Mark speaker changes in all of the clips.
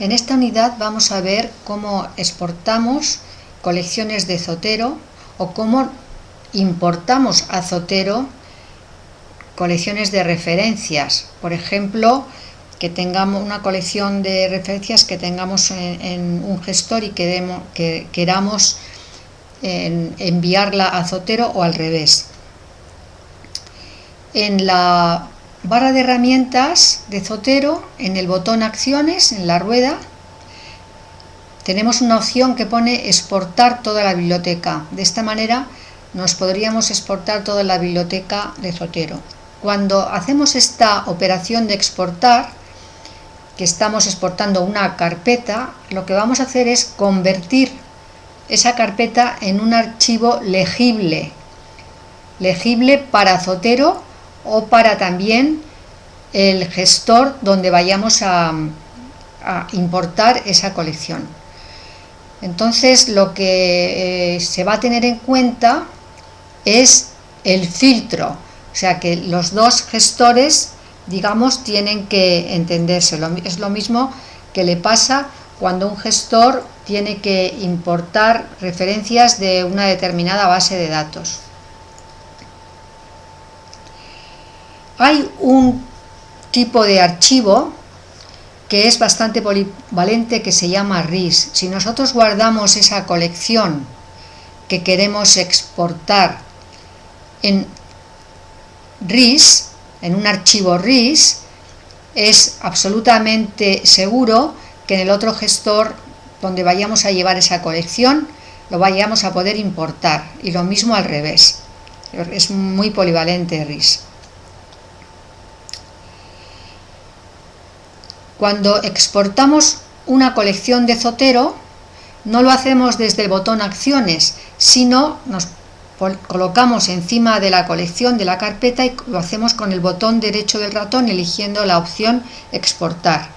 Speaker 1: En esta unidad vamos a ver cómo exportamos colecciones de Zotero o cómo importamos a Zotero colecciones de referencias. Por ejemplo, que tengamos una colección de referencias que tengamos en, un gestor y que queramos enviarla a Zotero o al revés. En la barra de herramientas de Zotero, en el botón acciones, en la rueda, tenemos una opción que pone exportar toda la biblioteca. De esta manera nos podríamos exportar toda la biblioteca de Zotero. Cuando hacemos esta operación de exportar, que estamos exportando una carpeta, lo que vamos a hacer es convertir esa carpeta en un archivo legible, legible para Zotero o para también el gestor donde vayamos a, importar esa colección. Entonces lo que eh, se va a tener en cuenta es el filtro, o sea que los dos gestores, digamos, tienen que entenderse. Es lo mismo que le pasa cuando un gestor tiene que importar referencias de una determinada base de datos. Hay un tipo de archivo que es bastante polivalente que se llama RIS. Si nosotros guardamos esa colección que queremos exportar en RIS, en un archivo RIS, es absolutamente seguro que en el otro gestor donde vayamos a llevar esa colección lo vayamos a poder importar y lo mismo al revés. Es muy polivalente RIS. Cuando exportamos una colección de Zotero, no lo hacemos desde el botón acciones, sino nos colocamos encima de la colección de la carpeta y lo hacemos con el botón derecho del ratón eligiendo la opción exportar.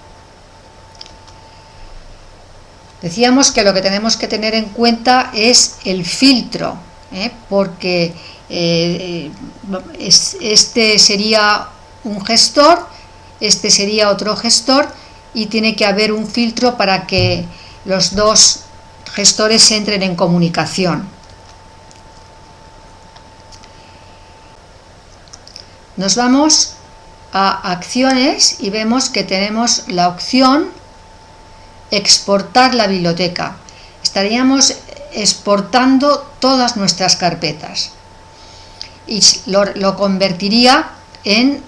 Speaker 1: Decíamos que lo que tenemos que tener en cuenta es el filtro, ¿eh? porque eh, este sería un gestor este sería otro gestor y tiene que haber un filtro para que los dos gestores entren en comunicación. Nos vamos a acciones y vemos que tenemos la opción exportar la biblioteca. Estaríamos exportando todas nuestras carpetas y lo, lo convertiría en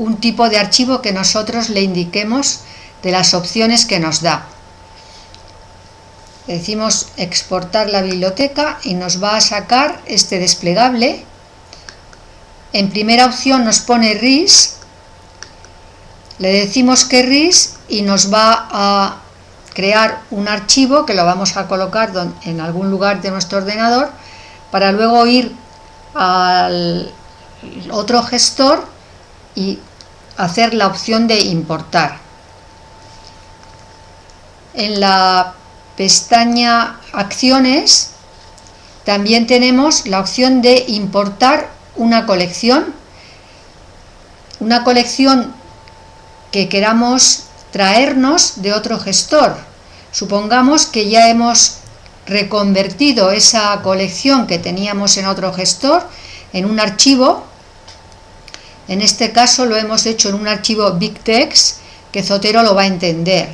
Speaker 1: un tipo de archivo que nosotros le indiquemos de las opciones que nos da. decimos exportar la biblioteca y nos va a sacar este desplegable. En primera opción nos pone RIS, le decimos que RIS y nos va a crear un archivo que lo vamos a colocar en algún lugar de nuestro ordenador para luego ir al otro gestor y hacer la opción de importar. En la pestaña acciones también tenemos la opción de importar una colección, una colección que queramos traernos de otro gestor. Supongamos que ya hemos reconvertido esa colección que teníamos en otro gestor en un archivo en este caso lo hemos hecho en un archivo BigText que Zotero lo va a entender.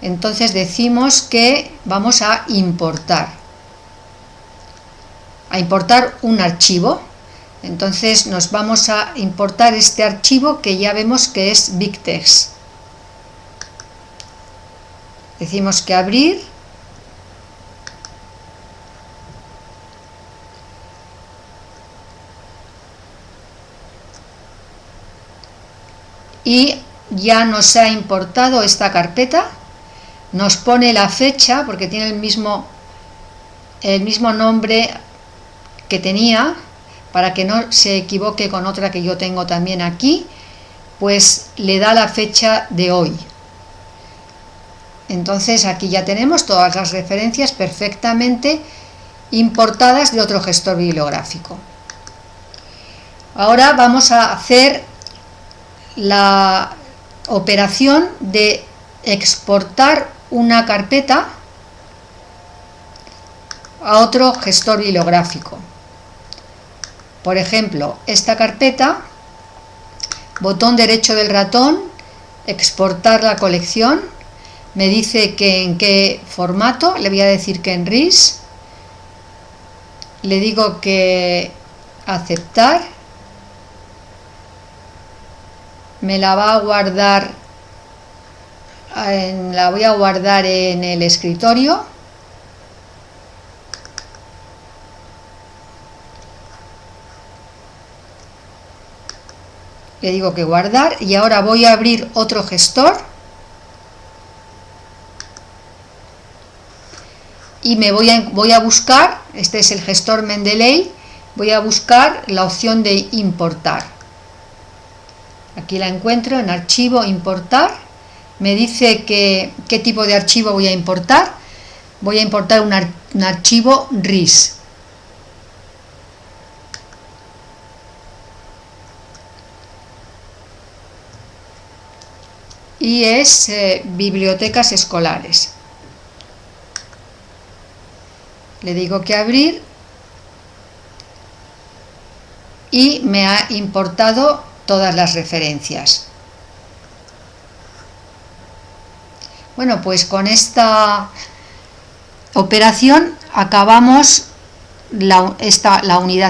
Speaker 1: Entonces decimos que vamos a importar. A importar un archivo. Entonces nos vamos a importar este archivo que ya vemos que es BigText. Decimos que abrir y ya nos ha importado esta carpeta, nos pone la fecha porque tiene el mismo, el mismo nombre que tenía para que no se equivoque con otra que yo tengo también aquí, pues le da la fecha de hoy. Entonces aquí ya tenemos todas las referencias perfectamente importadas de otro gestor bibliográfico. Ahora vamos a hacer la operación de exportar una carpeta a otro gestor bibliográfico. Por ejemplo, esta carpeta, botón derecho del ratón, exportar la colección, me dice que en qué formato, le voy a decir que en RIS, le digo que aceptar, me la va a guardar, la voy a guardar en el escritorio, le digo que guardar y ahora voy a abrir otro gestor y me voy a, voy a buscar, este es el gestor Mendeley, voy a buscar la opción de importar. Aquí la encuentro en archivo importar, me dice que, qué tipo de archivo voy a importar, voy a importar un, archivo RIS. y es eh, bibliotecas escolares. Le digo que abrir y me ha importado todas las referencias. Bueno, pues con esta operación acabamos la, esta, la unidad